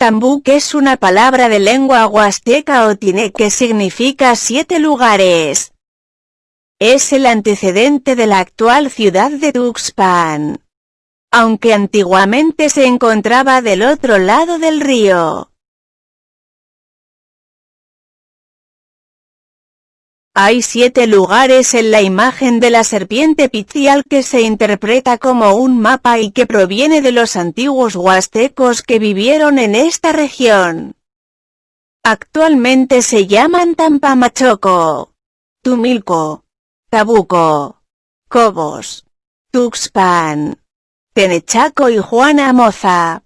Tambuc es una palabra de lengua huasteca o tiene que significa siete lugares. Es el antecedente de la actual ciudad de Tuxpan. Aunque antiguamente se encontraba del otro lado del río. Hay siete lugares en la imagen de la serpiente picial que se interpreta como un mapa y que proviene de los antiguos huastecos que vivieron en esta región. Actualmente se llaman Tampamachoco, Tumilco, Tabuco, Cobos, Tuxpan, Tenechaco y Juana Moza.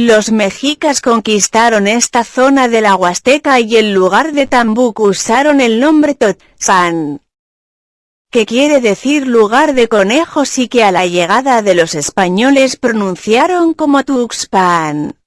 Los mexicas conquistaron esta zona de la Huasteca y en lugar de Tambuc usaron el nombre Totzan, que quiere decir lugar de conejos y que a la llegada de los españoles pronunciaron como Tuxpan.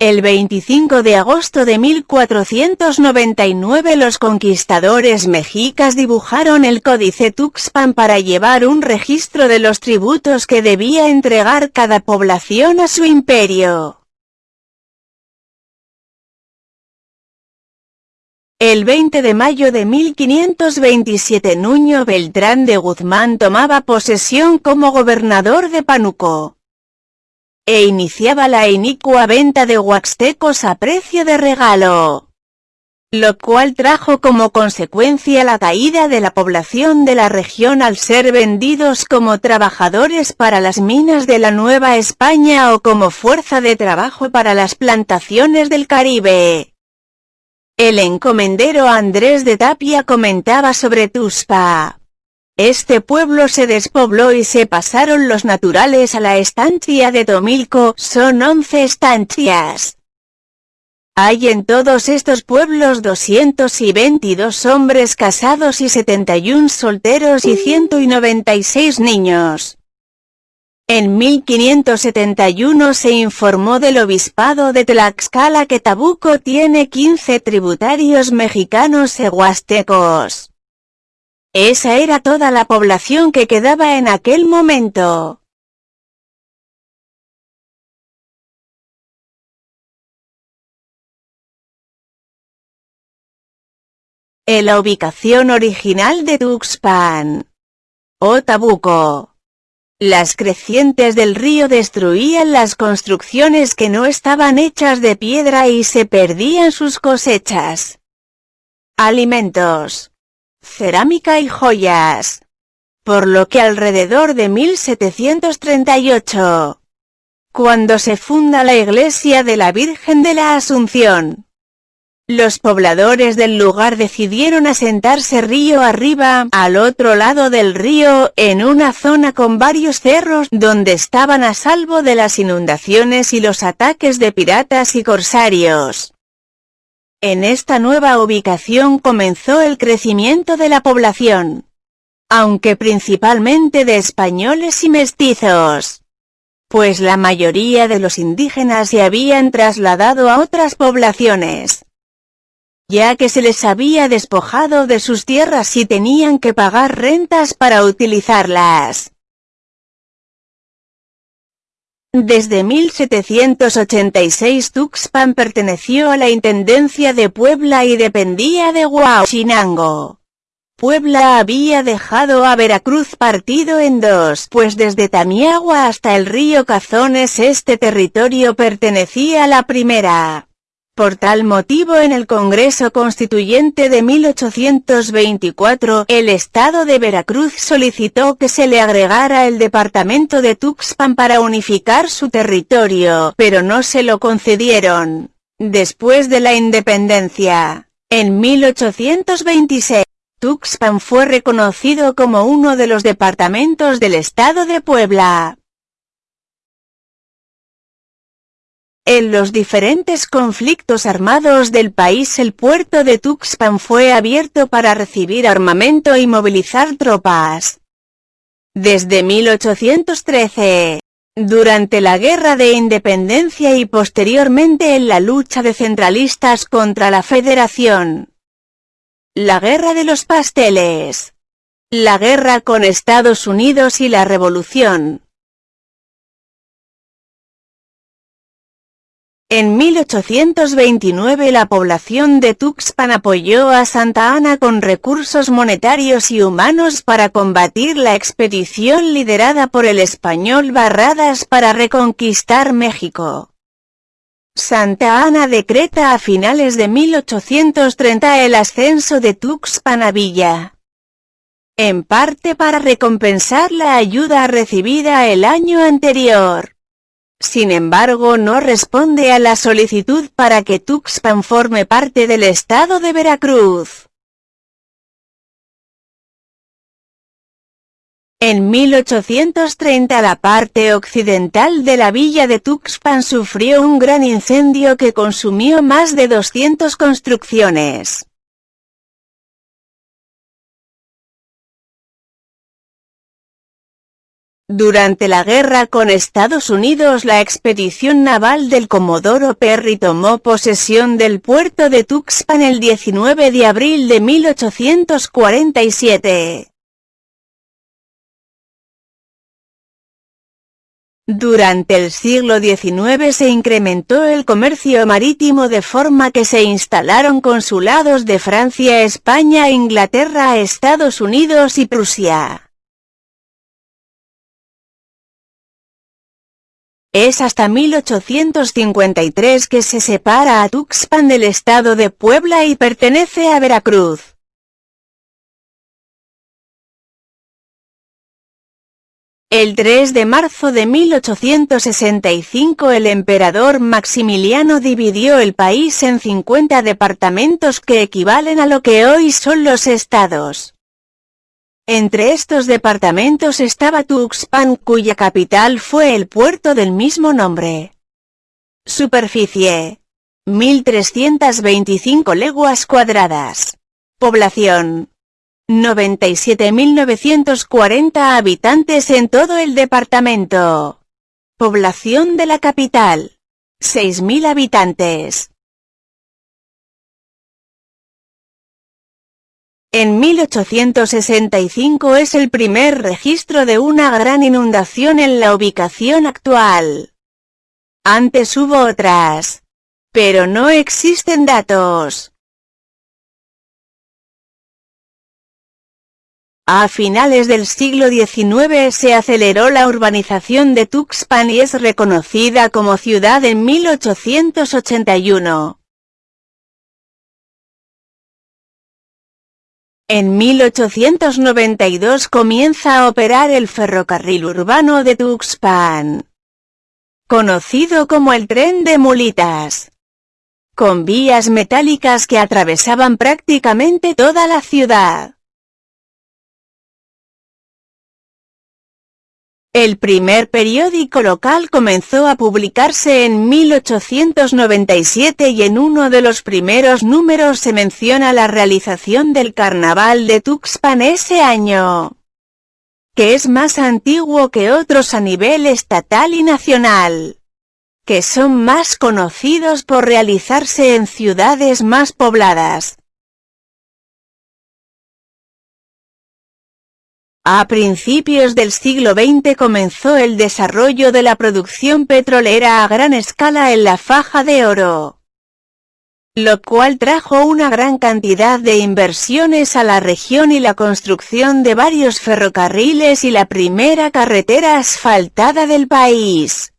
El 25 de agosto de 1499 los conquistadores mexicas dibujaron el Códice Tuxpan para llevar un registro de los tributos que debía entregar cada población a su imperio. El 20 de mayo de 1527 Nuño Beltrán de Guzmán tomaba posesión como gobernador de Panuco e iniciaba la inicua venta de huaxtecos a precio de regalo. Lo cual trajo como consecuencia la caída de la población de la región al ser vendidos como trabajadores para las minas de la Nueva España o como fuerza de trabajo para las plantaciones del Caribe. El encomendero Andrés de Tapia comentaba sobre Tuspa. Este pueblo se despobló y se pasaron los naturales a la estancia de Tomilco, son 11 estancias. Hay en todos estos pueblos 222 hombres casados y 71 solteros y 196 niños. En 1571 se informó del obispado de Tlaxcala que Tabuco tiene 15 tributarios mexicanos e huastecos. Esa era toda la población que quedaba en aquel momento. En la ubicación original de Tuxpan. O Tabuco. Las crecientes del río destruían las construcciones que no estaban hechas de piedra y se perdían sus cosechas. Alimentos cerámica y joyas. Por lo que alrededor de 1738, cuando se funda la iglesia de la Virgen de la Asunción, los pobladores del lugar decidieron asentarse río arriba, al otro lado del río, en una zona con varios cerros donde estaban a salvo de las inundaciones y los ataques de piratas y corsarios. En esta nueva ubicación comenzó el crecimiento de la población. Aunque principalmente de españoles y mestizos. Pues la mayoría de los indígenas se habían trasladado a otras poblaciones. Ya que se les había despojado de sus tierras y tenían que pagar rentas para utilizarlas. Desde 1786 Tuxpan perteneció a la Intendencia de Puebla y dependía de Huachinango. Puebla había dejado a Veracruz partido en dos, pues desde Tamiagua hasta el río Cazones este territorio pertenecía a la primera. Por tal motivo en el Congreso Constituyente de 1824, el Estado de Veracruz solicitó que se le agregara el departamento de Tuxpan para unificar su territorio, pero no se lo concedieron. Después de la independencia, en 1826, Tuxpan fue reconocido como uno de los departamentos del Estado de Puebla. En los diferentes conflictos armados del país el puerto de Tuxpan fue abierto para recibir armamento y movilizar tropas. Desde 1813, durante la Guerra de Independencia y posteriormente en la lucha de centralistas contra la Federación, La Guerra de los Pasteles. La guerra con Estados Unidos y la Revolución. En 1829 la población de Tuxpan apoyó a Santa Ana con recursos monetarios y humanos para combatir la expedición liderada por el español Barradas para reconquistar México. Santa Ana decreta a finales de 1830 el ascenso de Tuxpan a Villa. En parte para recompensar la ayuda recibida el año anterior. Sin embargo no responde a la solicitud para que Tuxpan forme parte del estado de Veracruz. En 1830 la parte occidental de la villa de Tuxpan sufrió un gran incendio que consumió más de 200 construcciones. Durante la guerra con Estados Unidos la expedición naval del Comodoro Perry tomó posesión del puerto de Tuxpan el 19 de abril de 1847. Durante el siglo XIX se incrementó el comercio marítimo de forma que se instalaron consulados de Francia, España, Inglaterra, Estados Unidos y Prusia. Es hasta 1853 que se separa a Tuxpan del estado de Puebla y pertenece a Veracruz. El 3 de marzo de 1865 el emperador Maximiliano dividió el país en 50 departamentos que equivalen a lo que hoy son los estados. Entre estos departamentos estaba Tuxpan cuya capital fue el puerto del mismo nombre. Superficie. 1.325 leguas cuadradas. Población. 97.940 habitantes en todo el departamento. Población de la capital. 6.000 habitantes. En 1865 es el primer registro de una gran inundación en la ubicación actual. Antes hubo otras. Pero no existen datos. A finales del siglo XIX se aceleró la urbanización de Tuxpan y es reconocida como ciudad en 1881. En 1892 comienza a operar el ferrocarril urbano de Tuxpan, conocido como el tren de mulitas, con vías metálicas que atravesaban prácticamente toda la ciudad. El primer periódico local comenzó a publicarse en 1897 y en uno de los primeros números se menciona la realización del Carnaval de Tuxpan ese año, que es más antiguo que otros a nivel estatal y nacional, que son más conocidos por realizarse en ciudades más pobladas. A principios del siglo XX comenzó el desarrollo de la producción petrolera a gran escala en la faja de oro, lo cual trajo una gran cantidad de inversiones a la región y la construcción de varios ferrocarriles y la primera carretera asfaltada del país,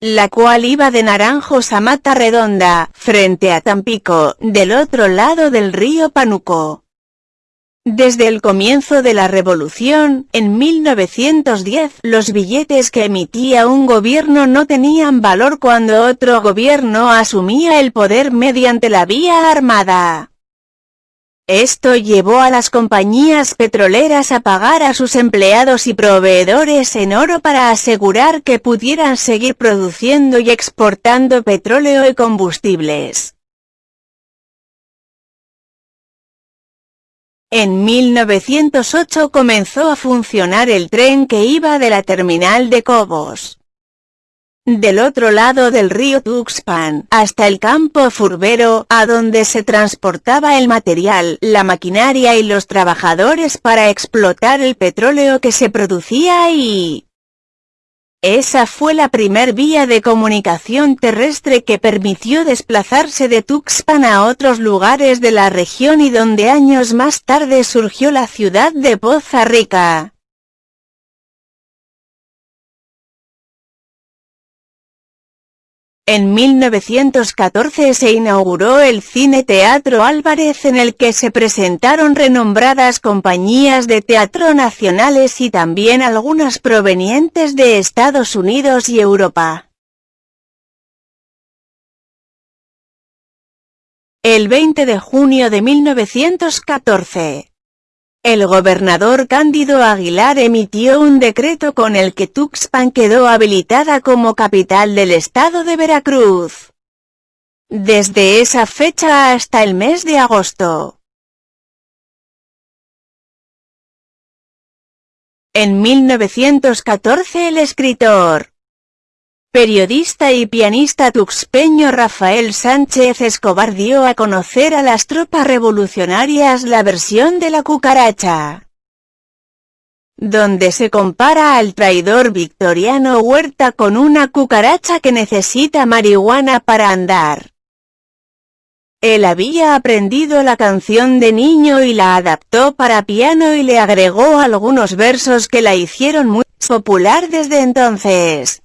la cual iba de Naranjos a Mata Redonda, frente a Tampico, del otro lado del río Panuco. Desde el comienzo de la revolución, en 1910, los billetes que emitía un gobierno no tenían valor cuando otro gobierno asumía el poder mediante la vía armada. Esto llevó a las compañías petroleras a pagar a sus empleados y proveedores en oro para asegurar que pudieran seguir produciendo y exportando petróleo y combustibles. En 1908 comenzó a funcionar el tren que iba de la terminal de Cobos del otro lado del río Tuxpan, hasta el campo Furbero, a donde se transportaba el material, la maquinaria y los trabajadores para explotar el petróleo que se producía ahí. Esa fue la primer vía de comunicación terrestre que permitió desplazarse de Tuxpan a otros lugares de la región y donde años más tarde surgió la ciudad de Poza Rica. En 1914 se inauguró el Cine Teatro Álvarez en el que se presentaron renombradas compañías de teatro nacionales y también algunas provenientes de Estados Unidos y Europa. El 20 de junio de 1914 el gobernador Cándido Aguilar emitió un decreto con el que Tuxpan quedó habilitada como capital del estado de Veracruz. Desde esa fecha hasta el mes de agosto. En 1914 el escritor, Periodista y pianista tuxpeño Rafael Sánchez Escobar dio a conocer a las tropas revolucionarias la versión de la cucaracha, donde se compara al traidor victoriano Huerta con una cucaracha que necesita marihuana para andar. Él había aprendido la canción de niño y la adaptó para piano y le agregó algunos versos que la hicieron muy popular desde entonces.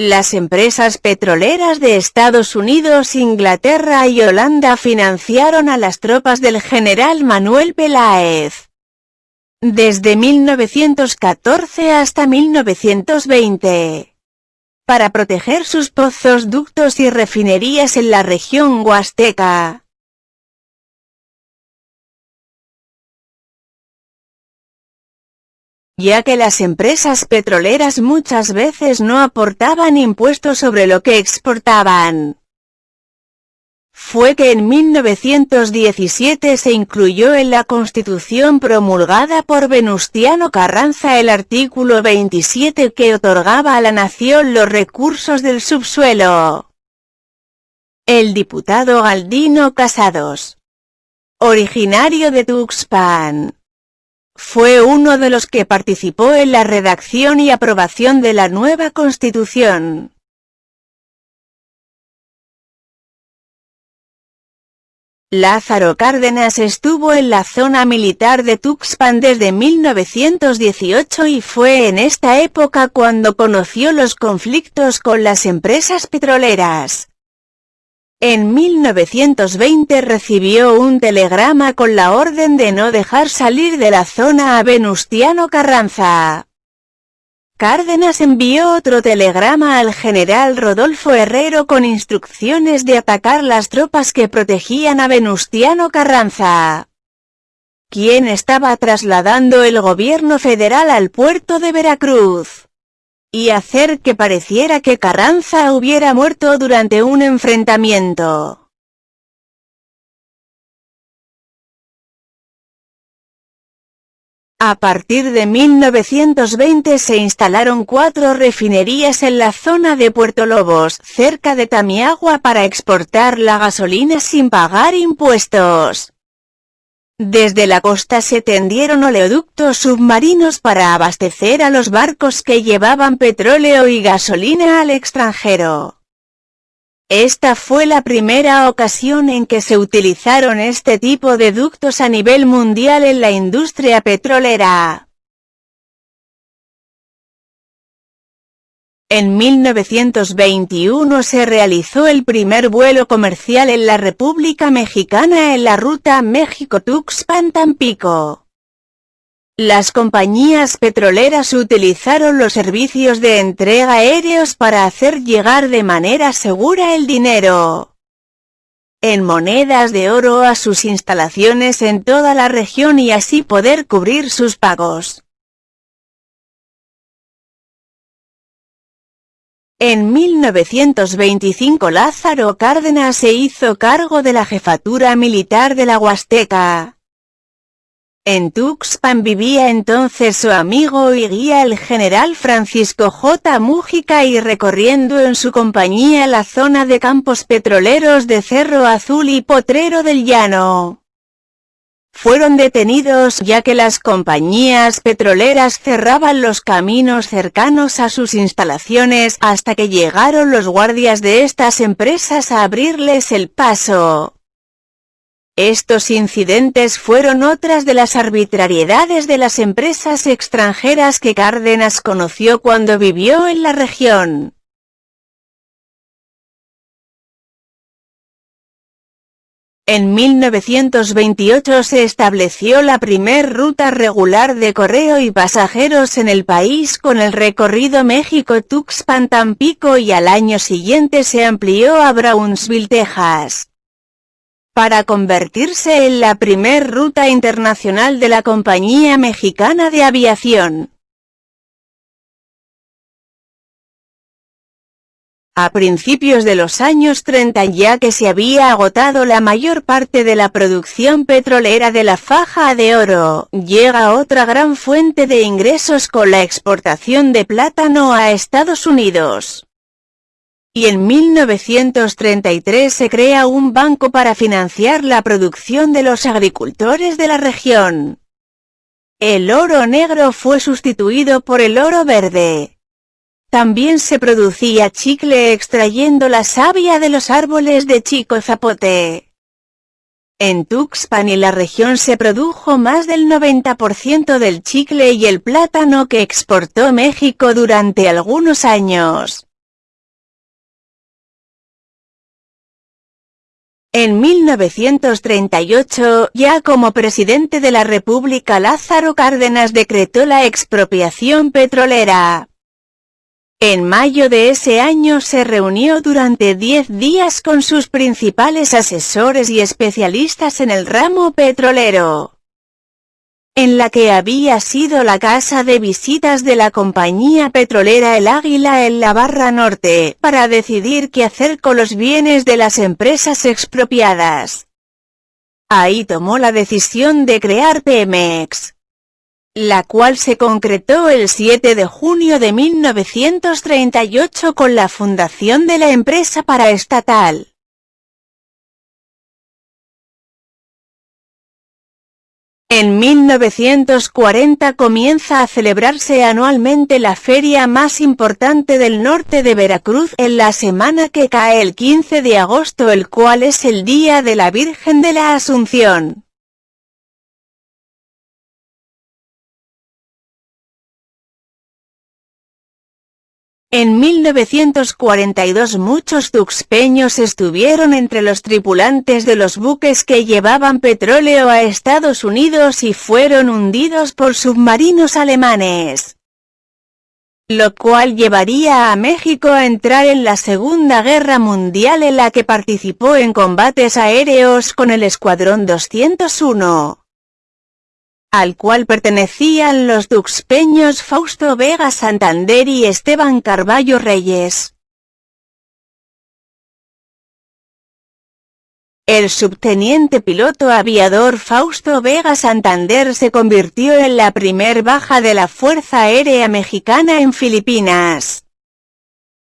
Las empresas petroleras de Estados Unidos, Inglaterra y Holanda financiaron a las tropas del general Manuel Peláez. Desde 1914 hasta 1920. Para proteger sus pozos, ductos y refinerías en la región huasteca. Ya que las empresas petroleras muchas veces no aportaban impuestos sobre lo que exportaban. Fue que en 1917 se incluyó en la Constitución promulgada por Venustiano Carranza el artículo 27 que otorgaba a la nación los recursos del subsuelo. El diputado Galdino Casados, originario de Tuxpan, fue uno de los que participó en la redacción y aprobación de la nueva Constitución. Lázaro Cárdenas estuvo en la zona militar de Tuxpan desde 1918 y fue en esta época cuando conoció los conflictos con las empresas petroleras. En 1920 recibió un telegrama con la orden de no dejar salir de la zona a Venustiano Carranza. Cárdenas envió otro telegrama al general Rodolfo Herrero con instrucciones de atacar las tropas que protegían a Venustiano Carranza, quien estaba trasladando el gobierno federal al puerto de Veracruz y hacer que pareciera que Carranza hubiera muerto durante un enfrentamiento. A partir de 1920 se instalaron cuatro refinerías en la zona de Puerto Lobos, cerca de Tamiagua para exportar la gasolina sin pagar impuestos. Desde la costa se tendieron oleoductos submarinos para abastecer a los barcos que llevaban petróleo y gasolina al extranjero. Esta fue la primera ocasión en que se utilizaron este tipo de ductos a nivel mundial en la industria petrolera. En 1921 se realizó el primer vuelo comercial en la República Mexicana en la ruta México-Tuxpan-Tampico. Las compañías petroleras utilizaron los servicios de entrega aéreos para hacer llegar de manera segura el dinero en monedas de oro a sus instalaciones en toda la región y así poder cubrir sus pagos. En 1925 Lázaro Cárdenas se hizo cargo de la jefatura militar de la Huasteca. En Tuxpan vivía entonces su amigo y guía el general Francisco J. Mújica y recorriendo en su compañía la zona de campos petroleros de Cerro Azul y Potrero del Llano. Fueron detenidos ya que las compañías petroleras cerraban los caminos cercanos a sus instalaciones hasta que llegaron los guardias de estas empresas a abrirles el paso. Estos incidentes fueron otras de las arbitrariedades de las empresas extranjeras que Cárdenas conoció cuando vivió en la región. En 1928 se estableció la primer ruta regular de correo y pasajeros en el país con el recorrido México-Tuxpan-Tampico y al año siguiente se amplió a Brownsville, Texas para convertirse en la primer ruta internacional de la compañía mexicana de aviación. A principios de los años 30 ya que se había agotado la mayor parte de la producción petrolera de la faja de oro, llega otra gran fuente de ingresos con la exportación de plátano a Estados Unidos y en 1933 se crea un banco para financiar la producción de los agricultores de la región. El oro negro fue sustituido por el oro verde. También se producía chicle extrayendo la savia de los árboles de chico zapote. En Tuxpan y la región se produjo más del 90% del chicle y el plátano que exportó México durante algunos años. En 1938, ya como presidente de la República Lázaro Cárdenas decretó la expropiación petrolera. En mayo de ese año se reunió durante 10 días con sus principales asesores y especialistas en el ramo petrolero en la que había sido la casa de visitas de la compañía petrolera El Águila en la Barra Norte, para decidir qué hacer con los bienes de las empresas expropiadas. Ahí tomó la decisión de crear Pemex, la cual se concretó el 7 de junio de 1938 con la fundación de la empresa paraestatal. En 1940 comienza a celebrarse anualmente la feria más importante del norte de Veracruz en la semana que cae el 15 de agosto el cual es el Día de la Virgen de la Asunción. En 1942 muchos tuxpeños estuvieron entre los tripulantes de los buques que llevaban petróleo a Estados Unidos y fueron hundidos por submarinos alemanes. Lo cual llevaría a México a entrar en la Segunda Guerra Mundial en la que participó en combates aéreos con el Escuadrón 201 al cual pertenecían los duxpeños Fausto Vega Santander y Esteban Carballo Reyes. El subteniente piloto aviador Fausto Vega Santander se convirtió en la primer baja de la Fuerza Aérea Mexicana en Filipinas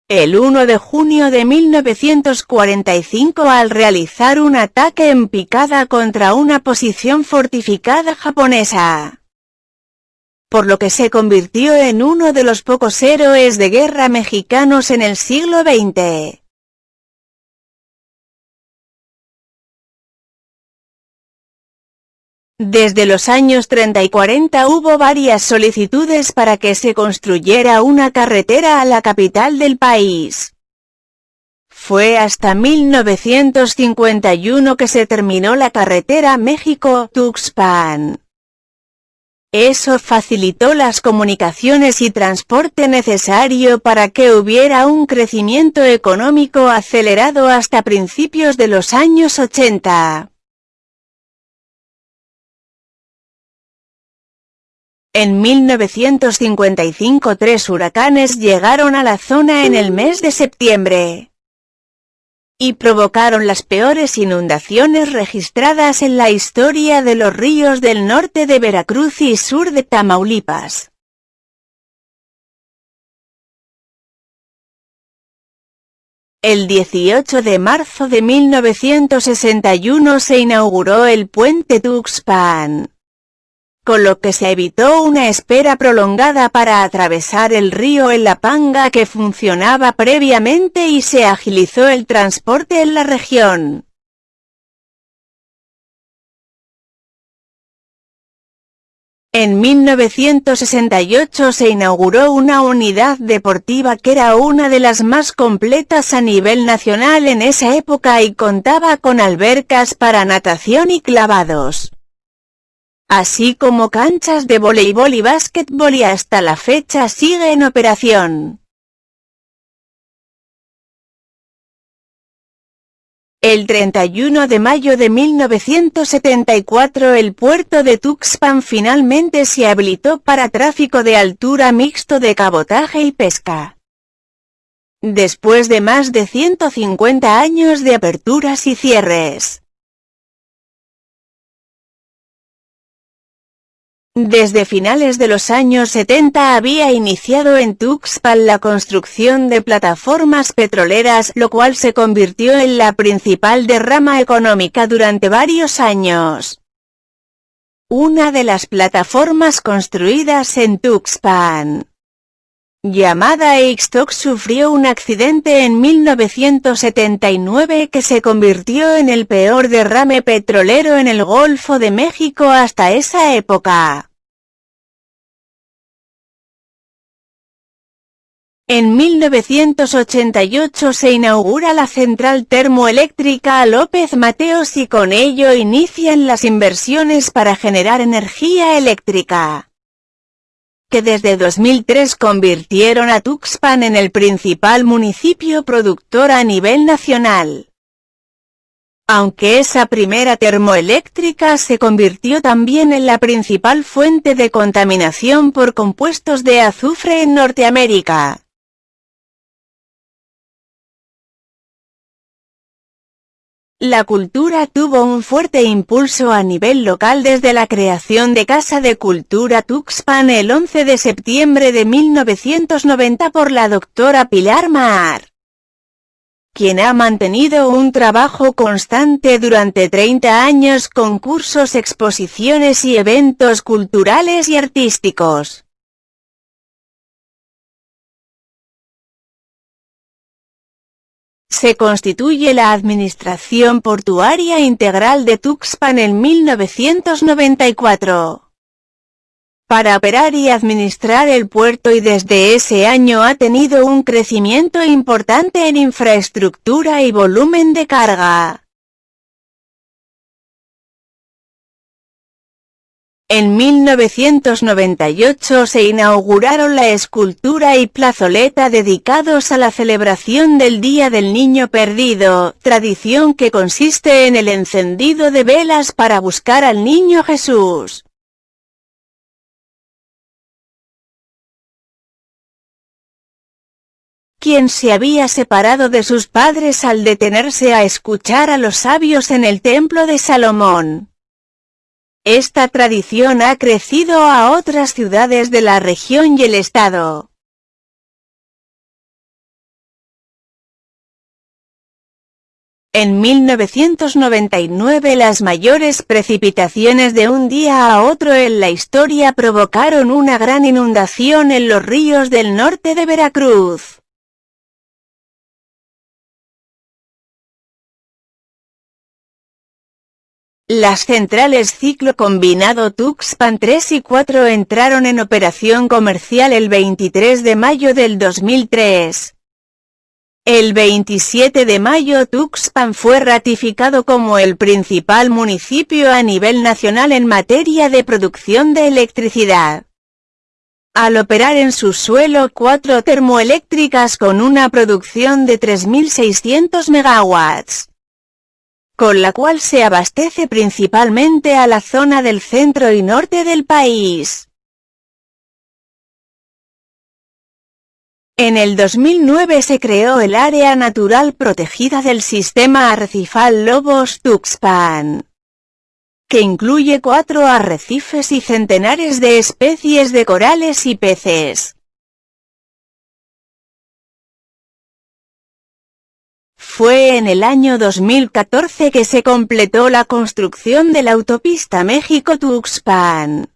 el 1 de junio de 1945 al realizar un ataque en picada contra una posición fortificada japonesa. Por lo que se convirtió en uno de los pocos héroes de guerra mexicanos en el siglo XX. Desde los años 30 y 40 hubo varias solicitudes para que se construyera una carretera a la capital del país. Fue hasta 1951 que se terminó la carretera México-Tuxpan. Eso facilitó las comunicaciones y transporte necesario para que hubiera un crecimiento económico acelerado hasta principios de los años 80. En 1955 tres huracanes llegaron a la zona en el mes de septiembre. y provocaron las peores inundaciones registradas en la historia de los ríos del norte de Veracruz y sur de Tamaulipas. El 18 de marzo de 1961 se inauguró el puente Tuxpan, con lo que se evitó una espera prolongada para atravesar el río en La Panga que funcionaba previamente y se agilizó el transporte en la región. En 1968 se inauguró una unidad deportiva que era una de las más completas a nivel nacional en esa época y contaba con albercas para natación y clavados. Así como canchas de voleibol y básquetbol y hasta la fecha sigue en operación. El 31 de mayo de 1974 el puerto de Tuxpan finalmente se habilitó para tráfico de altura mixto de cabotaje y pesca. Después de más de 150 años de aperturas y cierres. Desde finales de los años 70 había iniciado en Tuxpan la construcción de plataformas petroleras, lo cual se convirtió en la principal derrama económica durante varios años. Una de las plataformas construidas en Tuxpan, llamada Ixtoc sufrió un accidente en 1979 que se convirtió en el peor derrame petrolero en el Golfo de México hasta esa época. En 1988 se inaugura la central termoeléctrica López Mateos y con ello inician las inversiones para generar energía eléctrica, que desde 2003 convirtieron a Tuxpan en el principal municipio productor a nivel nacional. Aunque esa primera termoeléctrica se convirtió también en la principal fuente de contaminación por compuestos de azufre en Norteamérica. La cultura tuvo un fuerte impulso a nivel local desde la creación de Casa de Cultura Tuxpan el 11 de septiembre de 1990 por la doctora Pilar Mar, quien ha mantenido un trabajo constante durante 30 años con cursos, exposiciones y eventos culturales y artísticos. Se constituye la Administración Portuaria Integral de Tuxpan en 1994 para operar y administrar el puerto y desde ese año ha tenido un crecimiento importante en infraestructura y volumen de carga. En 1998 se inauguraron la escultura y plazoleta dedicados a la celebración del Día del Niño Perdido, tradición que consiste en el encendido de velas para buscar al Niño Jesús. quien se había separado de sus padres al detenerse a escuchar a los sabios en el templo de Salomón. Esta tradición ha crecido a otras ciudades de la región y el estado. En 1999 las mayores precipitaciones de un día a otro en la historia provocaron una gran inundación en los ríos del norte de Veracruz. Las centrales ciclo combinado Tuxpan 3 y 4 entraron en operación comercial el 23 de mayo del 2003. El 27 de mayo Tuxpan fue ratificado como el principal municipio a nivel nacional en materia de producción de electricidad. Al operar en su suelo cuatro termoeléctricas con una producción de 3.600 megawatts con la cual se abastece principalmente a la zona del centro y norte del país. En el 2009 se creó el Área Natural Protegida del Sistema Arrecifal Lobos Tuxpan, que incluye cuatro arrecifes y centenares de especies de corales y peces. Fue en el año 2014 que se completó la construcción de la autopista México-Tuxpan.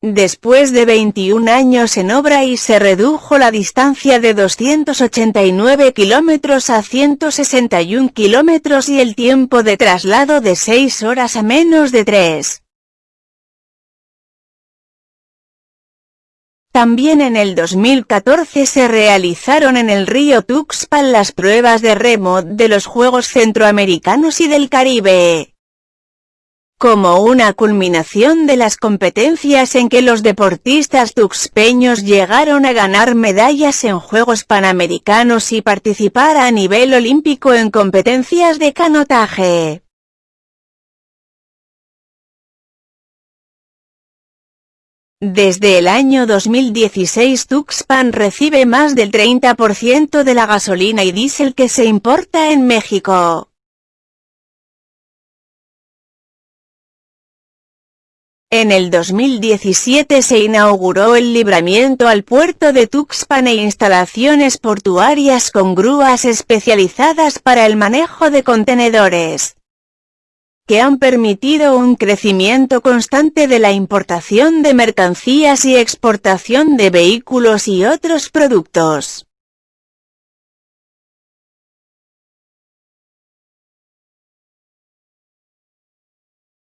Después de 21 años en obra y se redujo la distancia de 289 kilómetros a 161 kilómetros y el tiempo de traslado de 6 horas a menos de 3. También en el 2014 se realizaron en el río Tuxpan las pruebas de remo de los Juegos Centroamericanos y del Caribe como una culminación de las competencias en que los deportistas tuxpeños llegaron a ganar medallas en Juegos Panamericanos y participar a nivel olímpico en competencias de canotaje. Desde el año 2016 Tuxpan recibe más del 30% de la gasolina y diésel que se importa en México. En el 2017 se inauguró el libramiento al puerto de Tuxpan e instalaciones portuarias con grúas especializadas para el manejo de contenedores, que han permitido un crecimiento constante de la importación de mercancías y exportación de vehículos y otros productos.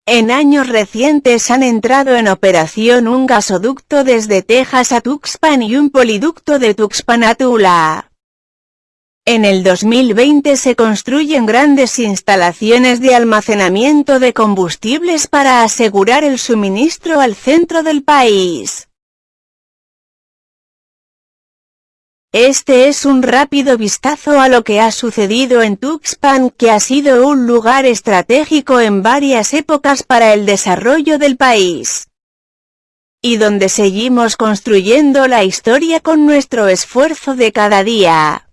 En años recientes han entrado en operación un gasoducto desde Texas a Tuxpan y un poliducto de Tuxpan a Tula. En el 2020 se construyen grandes instalaciones de almacenamiento de combustibles para asegurar el suministro al centro del país. Este es un rápido vistazo a lo que ha sucedido en Tuxpan que ha sido un lugar estratégico en varias épocas para el desarrollo del país. Y donde seguimos construyendo la historia con nuestro esfuerzo de cada día.